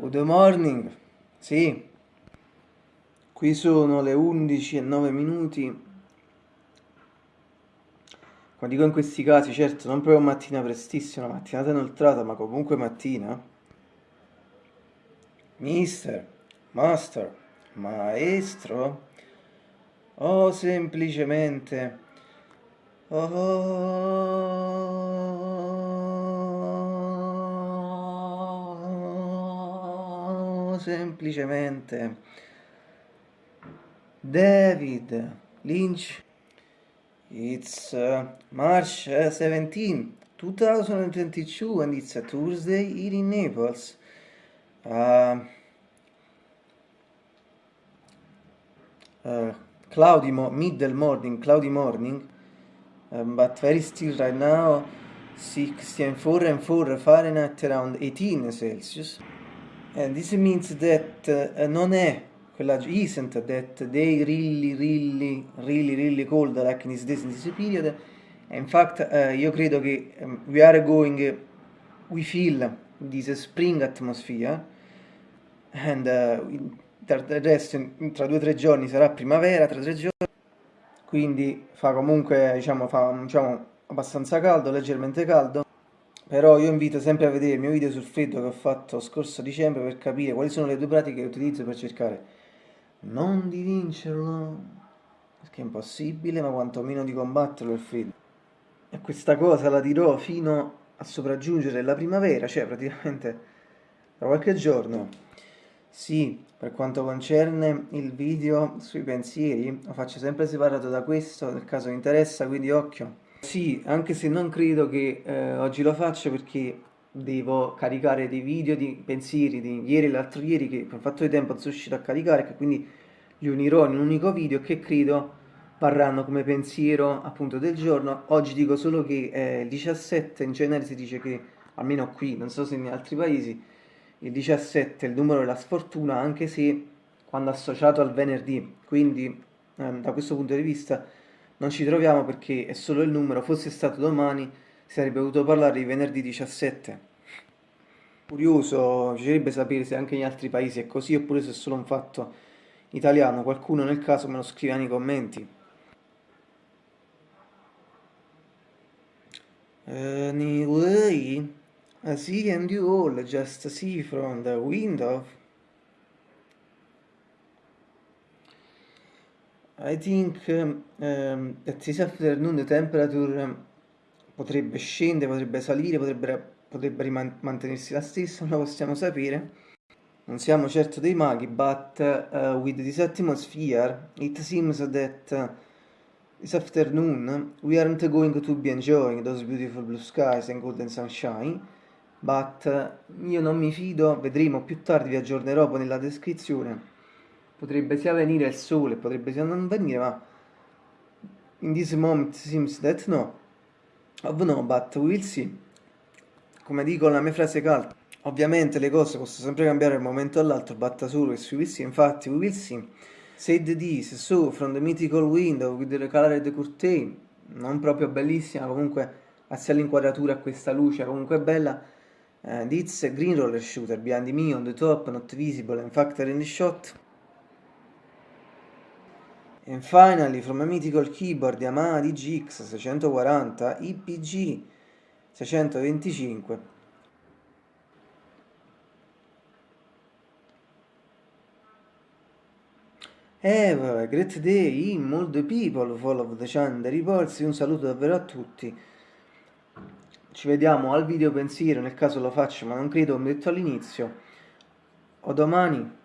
Good morning, sì, qui sono le 11 e 9 minuti. Quando dico in questi casi, certo, non proprio mattina prestissima, mattinata inoltrata, ma comunque mattina. Mister, master, maestro, o semplicemente... Oh, semplicemente David Lynch It's uh, March 17 2022 and it's a Tuesday here in Naples. Uh, uh, cloudy mo middle morning cloudy morning um, but very still right now 64 and 4 Fahrenheit around 18 Celsius and this means that uh, non è quella isn't that they really really really really cold like in this days in this period. In fact uh, io credo che um, we are going we feel this spring atmosphere. And uh, tra, resto, tra due o tre giorni sarà primavera tra tre giorni quindi fa comunque diciamo, fa, diciamo abbastanza caldo leggermente caldo però io invito sempre a vedere il mio video sul freddo che ho fatto scorso dicembre per capire quali sono le due pratiche che utilizzo per cercare non di vincerlo perché è impossibile ma quantomeno di combatterlo il freddo e questa cosa la dirò fino a sopraggiungere la primavera cioè praticamente tra qualche giorno sì, per quanto concerne il video sui pensieri, lo faccio sempre separato da questo, nel caso vi interessa, quindi occhio. Sì, anche se non credo che eh, oggi lo faccio perché devo caricare dei video di pensieri di ieri e l'altro ieri che per fatto di tempo sono riuscito a caricare che quindi li unirò in un unico video che credo varranno come pensiero appunto del giorno. Oggi dico solo che eh, il 17 in genere si dice che, almeno qui, non so se in altri paesi, il 17 è il numero della sfortuna anche se quando associato al venerdì, quindi ehm, da questo punto di vista non ci troviamo perché è solo il numero, fosse stato domani si sarebbe dovuto parlare di venerdì 17. Curioso, piacerebbe sapere se anche in altri paesi è così oppure se è solo un fatto italiano, qualcuno nel caso me lo scrive nei commenti. Anyway... I see and you all just see from the window. I think um, that this afternoon the temperature potrebbe scendere, potrebbe salire, potrebbe, potrebbe mantenersi la stessa, non lo possiamo sapere. Non siamo certo dei maghi, but uh, with this atmosphere it seems that uh, this afternoon we aren't going to be enjoying those beautiful blue skies and golden sunshine but io non mi fido, vedremo più tardi, vi aggiornerò poi nella descrizione. Potrebbe sia venire il sole, potrebbe sia non venire, ma in this moment seems that no. Of no, but we will see. Come dico la mia frase calda. Ovviamente le cose possono sempre cambiare da un momento all'altro, batta solo che we will see, infatti we will see. Said this, so from the mythical window with the colored curtain, non proprio bellissima, comunque grazie all'inquadratura a questa luce, comunque bella, and it's a green roller shooter behind me on the top, not visible and factor in the shot. And finally, from a mythical keyboard Yamaha DGX 640 IPG 625 Have a great day in all the people, follow the channel, reports, un saluto davvero a tutti. Ci vediamo al video pensiero nel caso lo faccio ma non credo come detto all'inizio. O domani